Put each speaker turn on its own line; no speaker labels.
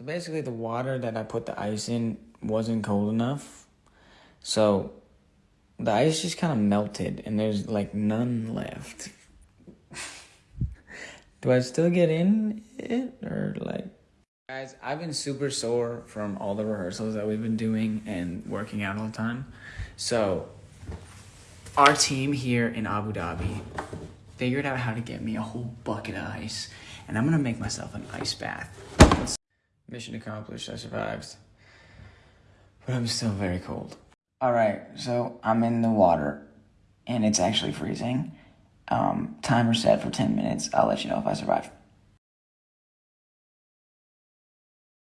So basically, the water that I put the ice in wasn't cold enough. So the ice just kind of melted, and there's like none left. Do I still get in it or like? Guys, I've been super sore from all the rehearsals that we've been doing and working out all the time. So, our team here in Abu Dhabi figured out how to get me a whole bucket of ice, and I'm gonna make myself an ice bath. Mission accomplished, I survived. But I'm still very cold. Alright, so I'm in the water, and it's actually freezing. Um, timer set for 10 minutes. I'll let you know if I survive.